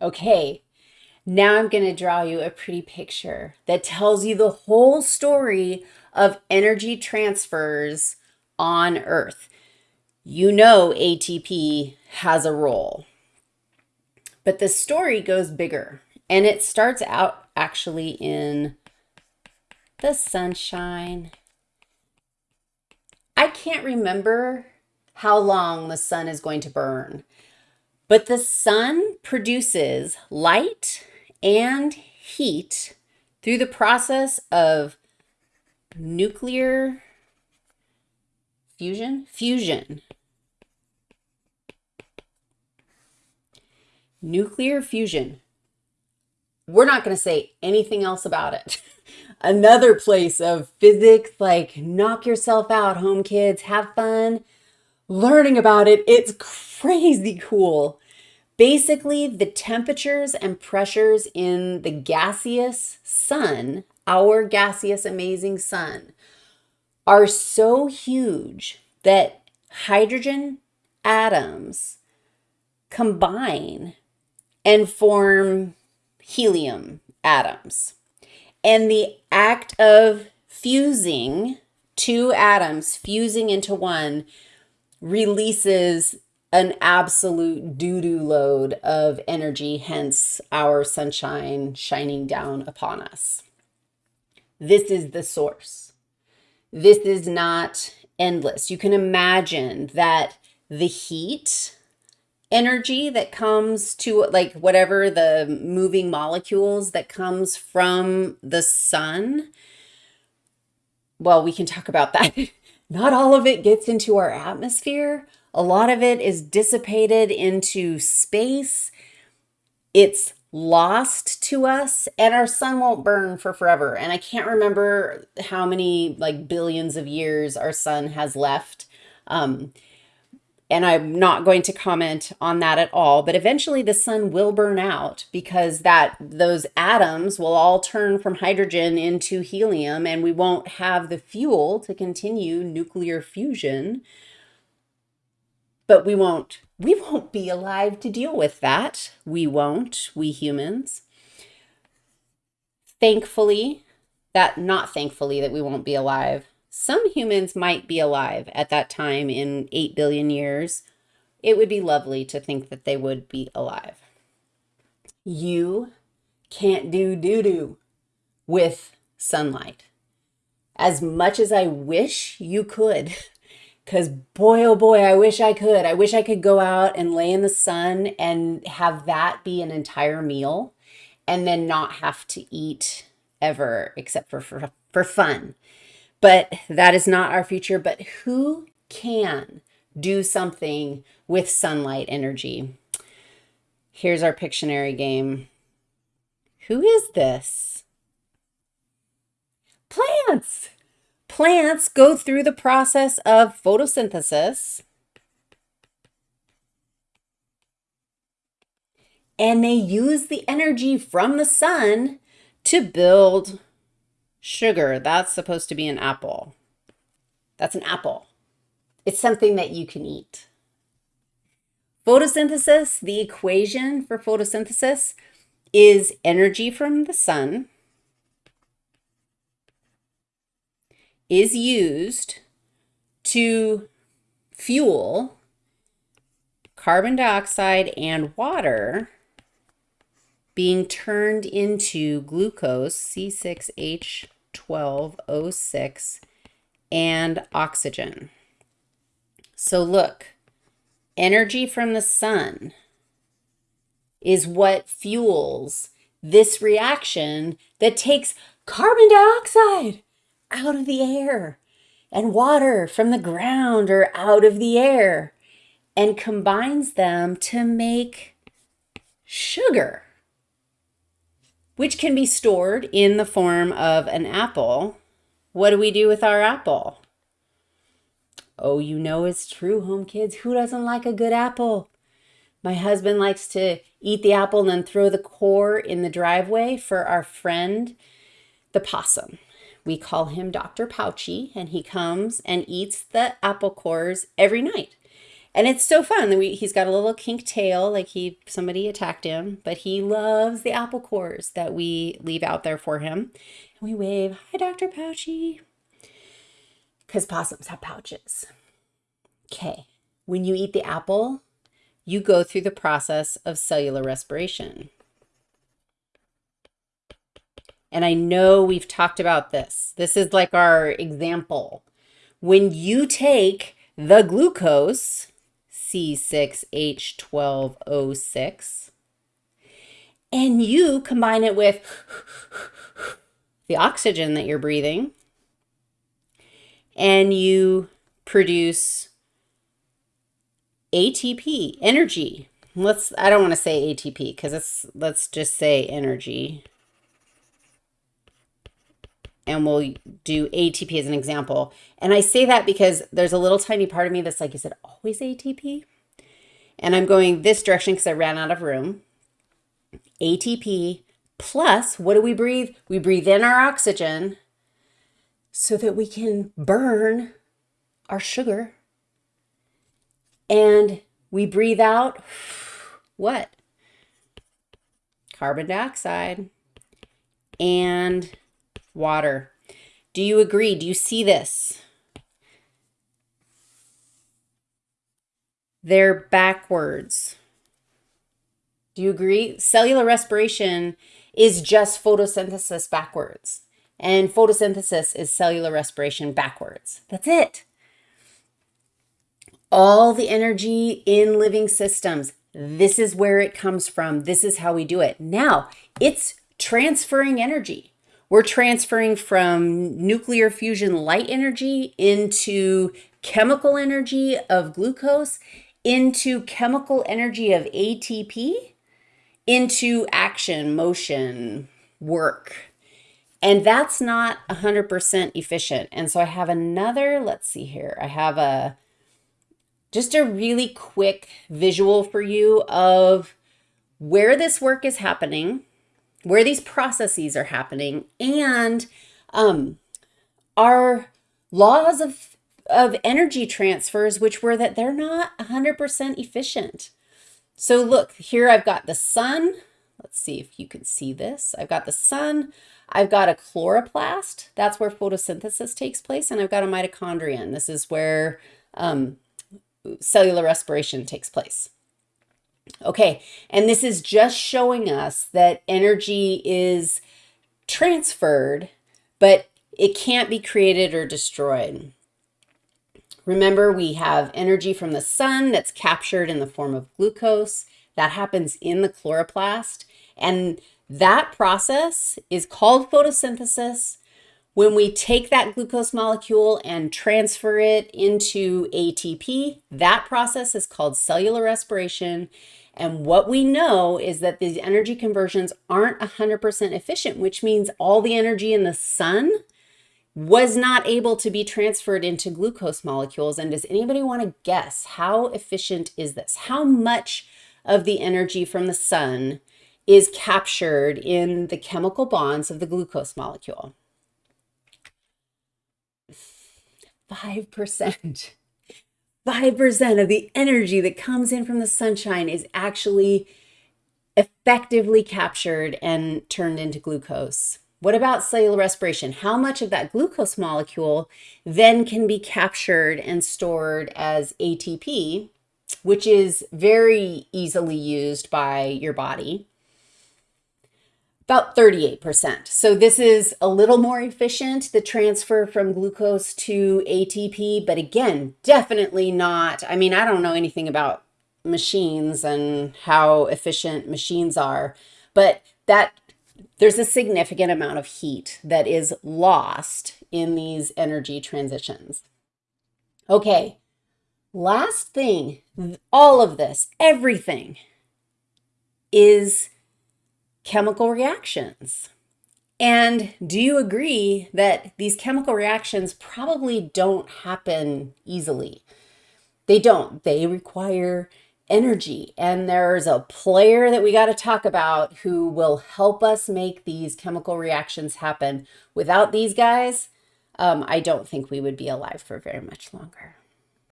Okay, now I'm going to draw you a pretty picture that tells you the whole story of energy transfers on Earth. You know ATP has a role, but the story goes bigger and it starts out actually in the sunshine. I can't remember how long the sun is going to burn. But the sun produces light and heat through the process of nuclear fusion, fusion. Nuclear fusion. We're not going to say anything else about it. Another place of physics, like knock yourself out, home kids, have fun learning about it. It's crazy cool. Basically, the temperatures and pressures in the gaseous sun, our gaseous amazing sun, are so huge that hydrogen atoms combine and form helium atoms. And the act of fusing two atoms, fusing into one, releases an absolute doo-doo load of energy, hence our sunshine shining down upon us. This is the source. This is not endless. You can imagine that the heat energy that comes to like whatever the moving molecules that comes from the sun. Well, we can talk about that Not all of it gets into our atmosphere. A lot of it is dissipated into space. It's lost to us and our sun won't burn for forever. And I can't remember how many like billions of years our sun has left. Um, and I'm not going to comment on that at all, but eventually the sun will burn out because that those atoms will all turn from hydrogen into helium and we won't have the fuel to continue nuclear fusion. But we won't we won't be alive to deal with that. We won't, we humans. Thankfully, that not thankfully that we won't be alive some humans might be alive at that time in 8 billion years. It would be lovely to think that they would be alive. You can't do doo-doo with sunlight. As much as I wish you could, because boy, oh boy, I wish I could. I wish I could go out and lay in the sun and have that be an entire meal and then not have to eat ever except for, for, for fun but that is not our future. But who can do something with sunlight energy? Here's our Pictionary game. Who is this? Plants. Plants go through the process of photosynthesis and they use the energy from the sun to build Sugar, that's supposed to be an apple. That's an apple. It's something that you can eat. Photosynthesis, the equation for photosynthesis is energy from the sun is used to fuel carbon dioxide and water being turned into glucose, C6H 1206 and oxygen. So look, energy from the sun is what fuels this reaction that takes carbon dioxide out of the air and water from the ground or out of the air and combines them to make sugar which can be stored in the form of an apple. What do we do with our apple? Oh, you know it's true, home kids. Who doesn't like a good apple? My husband likes to eat the apple and then throw the core in the driveway for our friend, the possum. We call him Dr. Pouchy, and he comes and eats the apple cores every night. And it's so fun. We, he's got a little kink tail, like he somebody attacked him, but he loves the apple cores that we leave out there for him. And we wave, hi, Dr. Pouchy, because possums have pouches. Okay, when you eat the apple, you go through the process of cellular respiration. And I know we've talked about this. This is like our example. When you take the glucose, C6H12O6, and you combine it with the oxygen that you're breathing, and you produce ATP, energy. Let's, I don't want to say ATP because it's, let's just say energy. And we'll do ATP as an example. And I say that because there's a little tiny part of me that's like, is it always ATP? And I'm going this direction because I ran out of room. ATP plus, what do we breathe? We breathe in our oxygen so that we can burn our sugar and we breathe out what? Carbon dioxide and water. Do you agree? Do you see this? They're backwards. Do you agree? Cellular respiration is just photosynthesis backwards. And photosynthesis is cellular respiration backwards. That's it all the energy in living systems. This is where it comes from. This is how we do it. Now, it's transferring energy. We're transferring from nuclear fusion light energy into chemical energy of glucose, into chemical energy of ATP, into action, motion, work. And that's not 100% efficient. And so I have another, let's see here. I have a just a really quick visual for you of where this work is happening, where these processes are happening, and um, our laws of, of energy transfers, which were that they're not 100% efficient. So look, here I've got the sun. Let's see if you can see this. I've got the sun. I've got a chloroplast. That's where photosynthesis takes place. And I've got a mitochondrion. This is where um, cellular respiration takes place. Okay, and this is just showing us that energy is transferred, but it can't be created or destroyed. Remember, we have energy from the sun that's captured in the form of glucose. That happens in the chloroplast. And that process is called photosynthesis. When we take that glucose molecule and transfer it into ATP, that process is called cellular respiration. And what we know is that these energy conversions aren't 100% efficient, which means all the energy in the sun was not able to be transferred into glucose molecules. And does anybody want to guess how efficient is this? How much of the energy from the sun is captured in the chemical bonds of the glucose molecule? 5%. 5% of the energy that comes in from the sunshine is actually effectively captured and turned into glucose. What about cellular respiration? How much of that glucose molecule then can be captured and stored as ATP, which is very easily used by your body? About 38%. So this is a little more efficient, the transfer from glucose to ATP, but again, definitely not, I mean, I don't know anything about machines and how efficient machines are, but that there's a significant amount of heat that is lost in these energy transitions. Okay, last thing, all of this, everything is chemical reactions. And do you agree that these chemical reactions probably don't happen easily? They don't. They require energy. And there's a player that we got to talk about who will help us make these chemical reactions happen. Without these guys, um, I don't think we would be alive for very much longer.